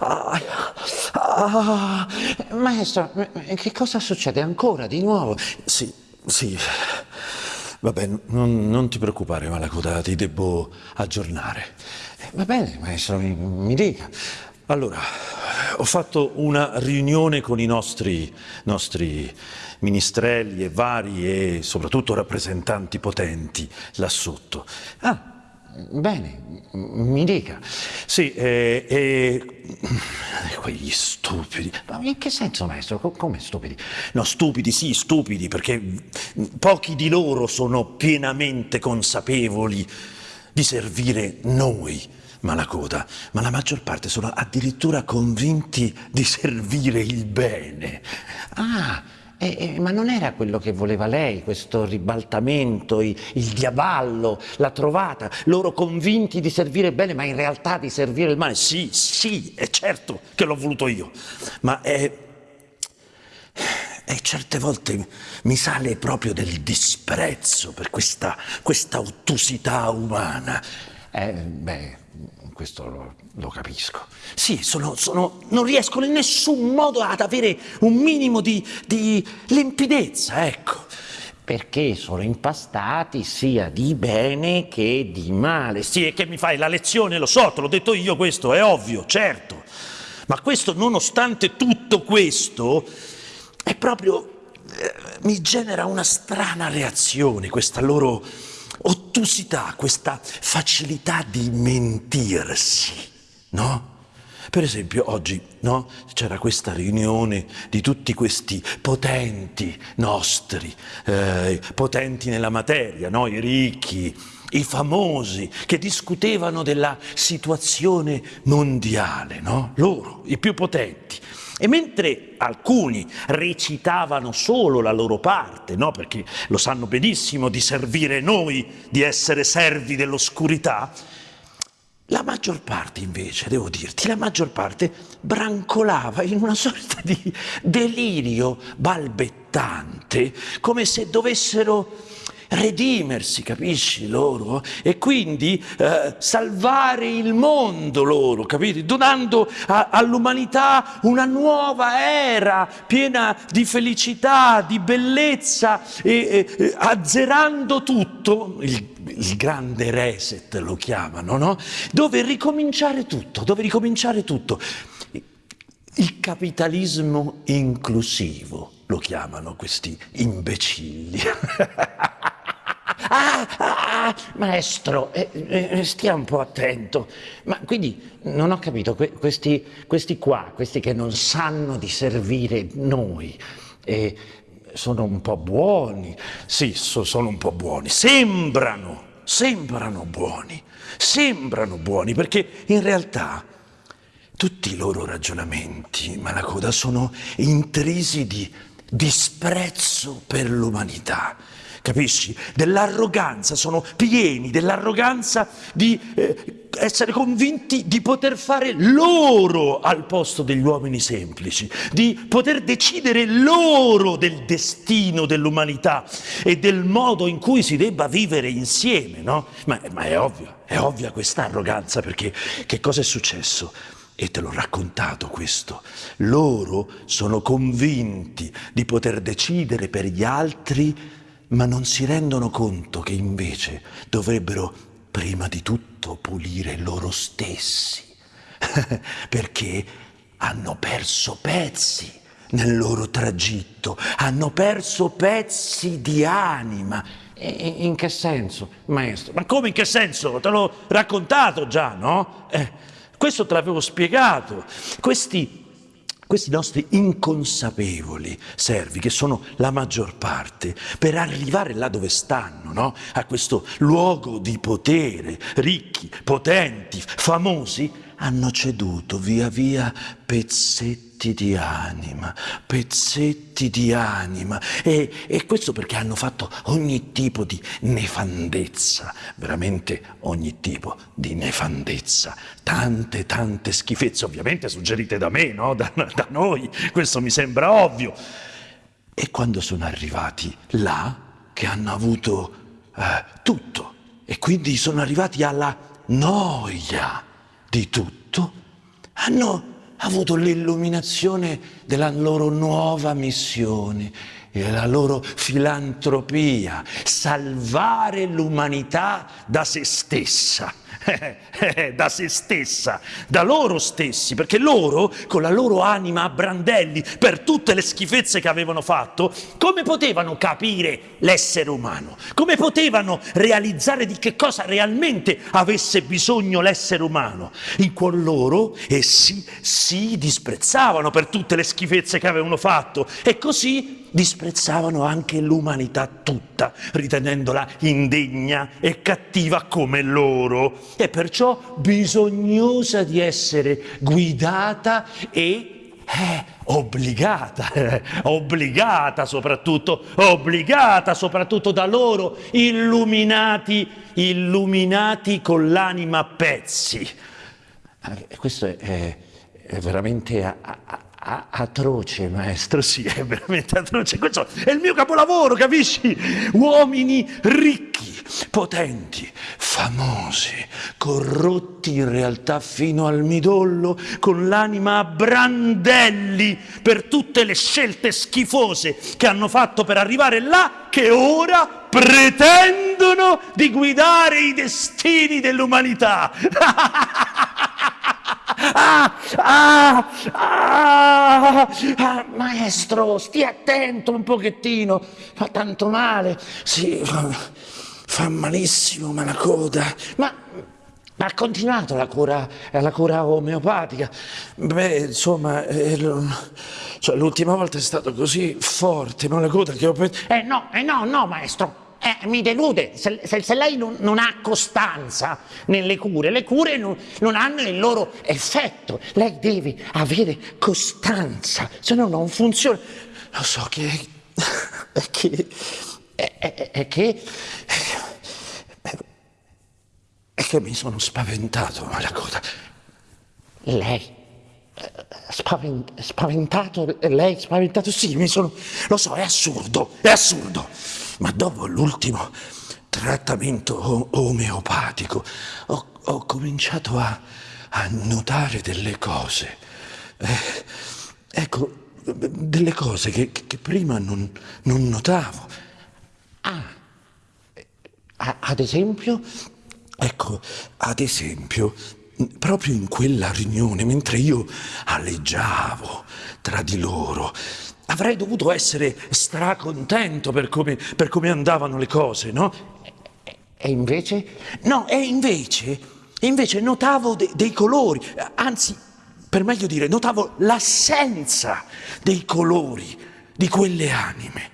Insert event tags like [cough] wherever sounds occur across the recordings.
Ah, ah, maestro, che cosa succede ancora di nuovo? Sì, sì. Vabbè, non, non ti preoccupare, Malacoda, ti devo aggiornare. Va bene, maestro, mi, mi dica. Allora, ho fatto una riunione con i nostri, nostri ministrelli e vari e soprattutto rappresentanti potenti là sotto. Ah, bene, mi dica. Sì, e, e [laughs] quegli stupidi. Ma in che senso, maestro? Come stupidi? No, stupidi, sì, stupidi, perché pochi di loro sono pienamente consapevoli di servire noi Malacoda, ma la maggior parte sono addirittura convinti di servire il bene. Ah, eh, eh, ma non era quello che voleva lei, questo ribaltamento, il, il diavallo, la trovata, loro convinti di servire bene, ma in realtà di servire il male? Sì, sì, è certo che l'ho voluto io, ma è... E certe volte mi sale proprio del disprezzo per questa, questa ottusità umana. Eh, beh, questo lo, lo capisco. Sì, sono, sono, non riescono in nessun modo ad avere un minimo di, di limpidezza, ecco. Perché sono impastati sia di bene che di male. Sì, e che mi fai la lezione, lo so, te l'ho detto io questo, è ovvio, certo. Ma questo, nonostante tutto questo, è proprio... Eh, mi genera una strana reazione, questa loro ottusità, questa facilità di mentirsi, no? Per esempio oggi no? c'era questa riunione di tutti questi potenti nostri, eh, potenti nella materia, no? i ricchi, i famosi, che discutevano della situazione mondiale, no? loro, i più potenti. E mentre alcuni recitavano solo la loro parte, no? perché lo sanno benissimo di servire noi, di essere servi dell'oscurità, la maggior parte invece, devo dirti, la maggior parte brancolava in una sorta di delirio balbettante, come se dovessero redimersi, capisci loro? E quindi eh, salvare il mondo loro, capite? Donando all'umanità una nuova era piena di felicità, di bellezza, e, e, azzerando tutto, il, il grande reset lo chiamano, no? Dove ricominciare tutto, dove ricominciare tutto. Il capitalismo inclusivo lo chiamano questi imbecilli. [laughs] Ah, ah, maestro, eh, eh, stia un po' attento. Ma quindi non ho capito, que questi, questi, qua, questi che non sanno di servire noi, eh, sono un po' buoni. Sì, so, sono un po' buoni. Sembrano, sembrano buoni, sembrano buoni, perché in realtà tutti i loro ragionamenti, Malacoda, sono intrisi di disprezzo per l'umanità capisci? Dell'arroganza, sono pieni dell'arroganza di eh, essere convinti di poter fare loro al posto degli uomini semplici, di poter decidere loro del destino dell'umanità e del modo in cui si debba vivere insieme, no? Ma, ma è ovvio, è ovvia questa arroganza perché che cosa è successo? E te l'ho raccontato questo. Loro sono convinti di poter decidere per gli altri ma non si rendono conto che invece dovrebbero prima di tutto pulire loro stessi, [laughs] perché hanno perso pezzi nel loro tragitto, hanno perso pezzi di anima. in che senso, maestro? Ma come in che senso? Te l'ho raccontato già, no? Eh, questo te l'avevo spiegato. Questi questi nostri inconsapevoli servi, che sono la maggior parte, per arrivare là dove stanno, no? a questo luogo di potere, ricchi, potenti, famosi, hanno ceduto via via pezzetti di anima, pezzetti di anima e, e, questo perché hanno fatto ogni tipo di nefandezza, veramente ogni tipo di nefandezza, tante tante schifezze, ovviamente suggerite da me, no? da, da noi, questo mi sembra ovvio. E quando sono arrivati là, che hanno avuto eh, tutto, e quindi sono arrivati alla noia, di tutto, hanno avuto l'illuminazione della loro nuova missione e la loro filantropia, salvare l'umanità da se stessa. [laughs] da se stessa, da loro stessi, perché loro, con la loro anima a brandelli, per tutte le schifezze che avevano fatto, come potevano capire l'essere umano? Come potevano realizzare di che cosa realmente avesse bisogno l'essere umano? In cuor loro essi si disprezzavano per tutte le schifezze che avevano fatto e così disprezzavano anche l'umanità tutta, ritenendola indegna e cattiva come loro, e perciò bisognosa di essere guidata e eh, obbligata, eh, [laughs] obbligata soprattutto, obbligata soprattutto da loro, illuminati, illuminati con l'anima a pezzi. Questo è, è, veramente atroce, maestro, sì, è veramente atroce. Questo è il mio capolavoro, capisci? Uomini ricchi, potenti, famosi, corrotti in realtà fino al midollo, con l'anima a brandelli per tutte le scelte schifose che hanno fatto per arrivare là, che ora pretendono di guidare i destini dell'umanità. [laughs] Ah, ah, ah, ah, maestro, stia attento un pochettino, fa tanto male. Sì, fa, fa malissimo, ma la coda. Ma ha continuato la cura, la cura omeopatica? Beh, insomma, eh, cioè, l'ultima volta è stato così forte, ma la coda che ho pensato... Eh no, eh no, no, maestro, eh, mi delude, se, se, se lei non, non, ha costanza nelle cure, le cure non, non, hanno il loro effetto, lei deve avere costanza, se no non funziona. Lo so che... è [laughs] che... è, è, è che... è che mi sono spaventato, Malacoda. Lei? Spavent, spaventato? Lei spaventato? Sì, mi sono... Lo so, è assurdo, è assurdo ma dopo l'ultimo trattamento omeopatico ho, ho cominciato a, a, notare delle cose. Eh, ecco, delle cose che, che prima non, non, notavo. Ah, ad esempio? Ecco, ad esempio, proprio in quella riunione, mentre io aleggiavo tra di loro, avrei dovuto essere stracontento per come, per come andavano le cose, no? E invece? No, e invece, invece notavo de, dei colori, anzi, per meglio dire, notavo l'assenza dei colori di quelle anime.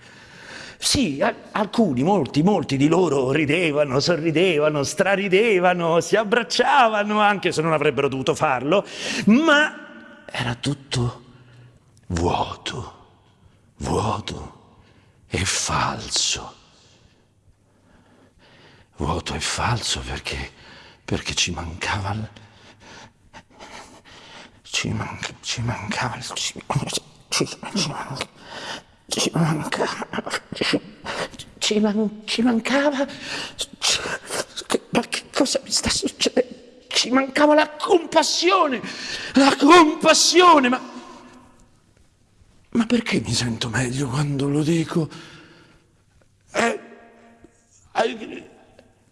Sì, alcuni, molti, molti di loro ridevano, sorridevano, straridevano, si abbracciavano, anche se non avrebbero dovuto farlo, ma era tutto vuoto vuoto e falso. Vuoto e falso perché, perché ci mancava il, ci, manca, ci mancava il, ci, ci, ci, manca, ci mancava ci, ci, man, ci mancava che, ma che cosa mi sta succedendo? Ci mancava la compassione, la compassione, ma ma perché mi sento meglio quando lo dico? Eh,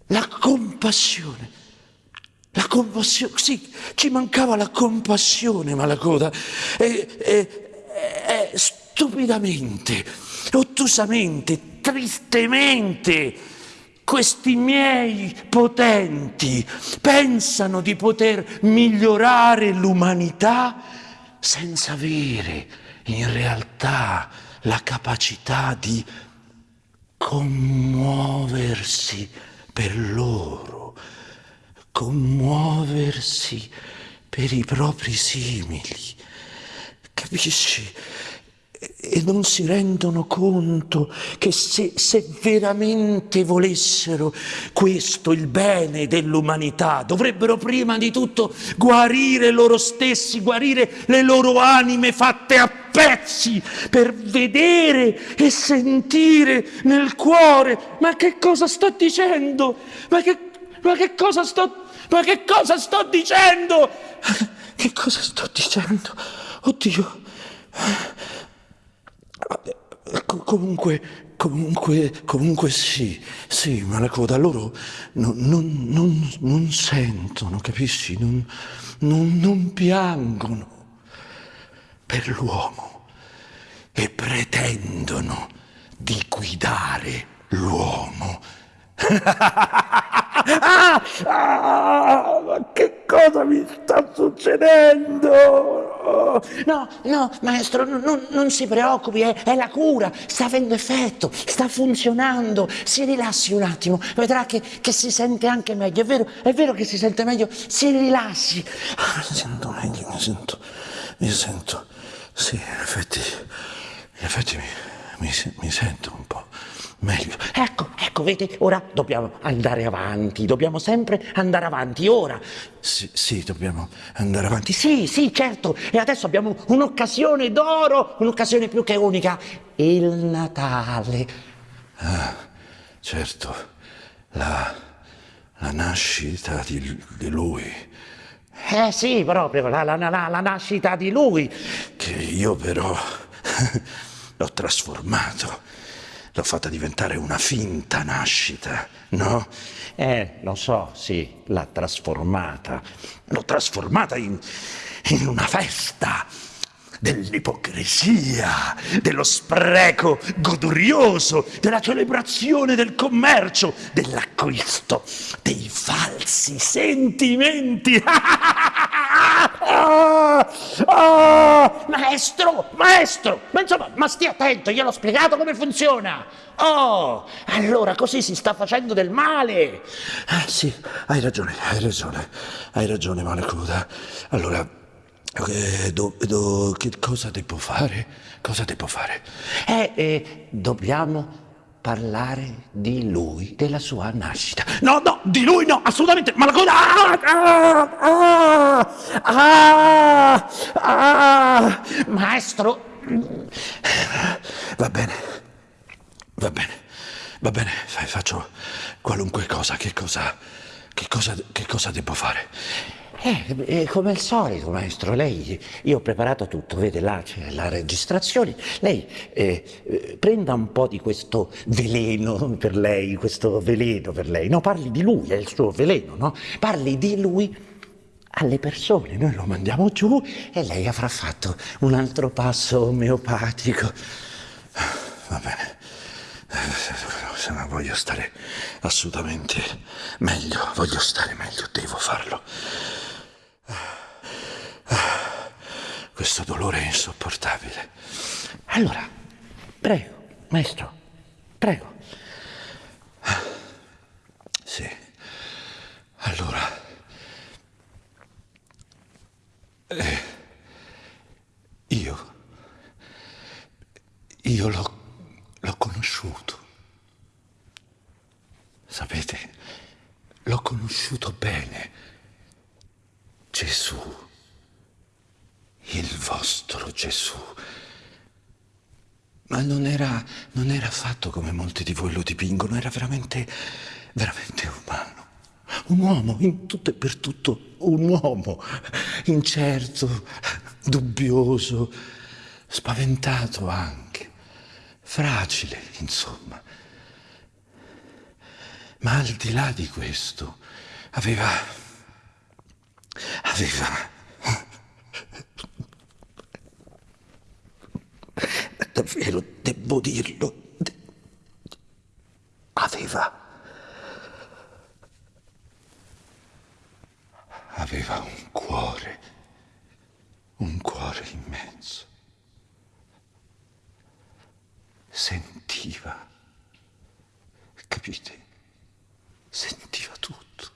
la compassione. La compassione, sì, ci mancava la compassione, Malacoda. E, e, e, stupidamente, ottusamente, tristemente, questi miei potenti pensano di poter migliorare l'umanità senza avere in realtà la capacità di commuoversi per loro, commuoversi per i propri simili. Capisci? e non si rendono conto che se, se, veramente volessero questo, il bene dell'umanità, dovrebbero prima di tutto guarire loro stessi, guarire le loro anime fatte a pezzi per vedere e sentire nel cuore. Ma che cosa sto dicendo? Ma che, ma che cosa sto Ma che cosa sto dicendo? [laughs] Che cosa sto dicendo? Oddio. Comunque, comunque, comunque sì, sì, ma la coda loro non, non, non, non sentono, capisci? Non, non piangono per l'uomo e pretendono di guidare l'uomo. ah, [laughs] ah, che cosa mi sta succedendo? No, no, maestro, non, non si preoccupi, è, è, la cura, sta avendo effetto, sta funzionando. Si rilassi un attimo, vedrà che, che, si sente anche meglio. È vero, è vero che si sente meglio, si rilassi. Ah, mi sento meglio, mi sento, mi sento. Sì, in effetti, in effetti mi, mi, mi sento un po' meglio. Ecco, ecco, vedi, ora dobbiamo andare avanti, dobbiamo sempre andare avanti, ora. Sì, sì, dobbiamo andare avanti. Sì, sì, certo, e adesso abbiamo un'occasione d'oro, un'occasione più che unica, il Natale. Ah, certo, la, la nascita di, di lui. Eh sì, proprio, la, la, la, la nascita di lui. Che io però [laughs] l'ho trasformato l'ho fatta diventare una finta nascita, no? Eh, lo so, sì, l'ha trasformata. L'ho trasformata in, in una festa dell'ipocrisia, dello spreco godurioso, della celebrazione del commercio, dell'acquisto, dei falsi sentimenti. [laughs] ah, ah, maestro, maestro, ma insomma, ma stia attento, gliel'ho spiegato come funziona. Oh, allora così si sta facendo del male. Ah, sì, hai ragione, hai ragione, hai ragione, Malacuda. Allora, eh, do, do, che cosa devo fare? Cosa devo fare? Eh, eh, dobbiamo parlare di lui, della sua nascita. No, no, di lui no, assolutamente, ma la cosa... Ah, ah, ah, ah, maestro... Va bene, va bene, va bene, faccio qualunque cosa, che cosa, che cosa, che cosa devo fare? Eh, come al solito, maestro, lei, io ho preparato tutto, vede là c'è la registrazione, lei eh, prenda un po' di questo veleno per lei, questo veleno per lei, no, parli di lui, è il suo veleno, no? Parli di lui alle persone, noi lo mandiamo giù e lei avrà fatto un altro passo omeopatico. Va bene, se no voglio stare assolutamente meglio, voglio stare meglio, devo farlo. Questo dolore è insopportabile. Allora, prego, maestro, prego. Sì. Allora. Eh, io. Io l'ho, conosciuto. Sapete, l'ho conosciuto bene. Gesù il vostro Gesù. Ma non era, non era affatto come molti di voi lo dipingono, era veramente, veramente umano. Un uomo, in tutto e per tutto un uomo, incerto, dubbioso, spaventato anche, fragile, insomma. Ma al di là di questo, aveva, aveva davvero devo dirlo, aveva, aveva un cuore, un cuore immenso. Sentiva, capite? Sentiva tutto.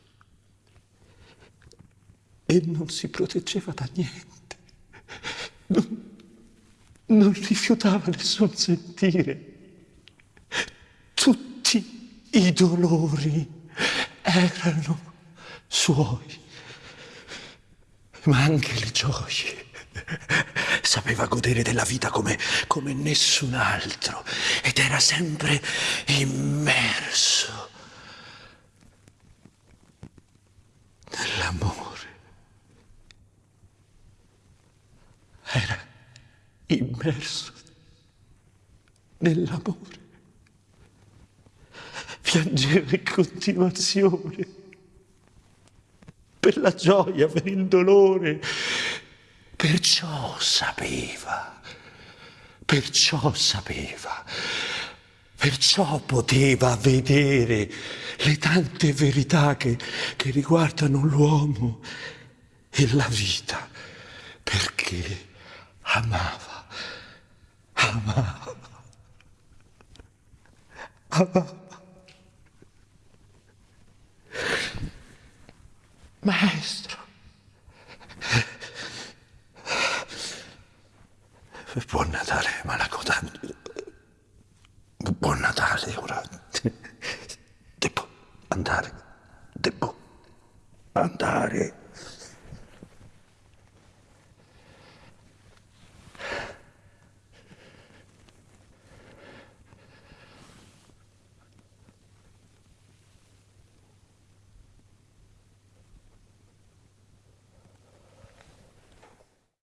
E non si proteggeva da niente. Non, non rifiutava nessun sentire. Tutti i dolori erano suoi, ma anche le gioie. Sapeva godere della vita come, come nessun altro ed era sempre immerso nell'amore. Era immerso nell'amore. Piangeva in continuazione per la gioia, per il dolore. Perciò sapeva, perciò sapeva, perciò poteva vedere le tante verità che, che riguardano l'uomo e la vita, perché amava, amava, amava. Maestro, buon Natale, Malacoda. Buon Natale, ora devo andare, devo andare.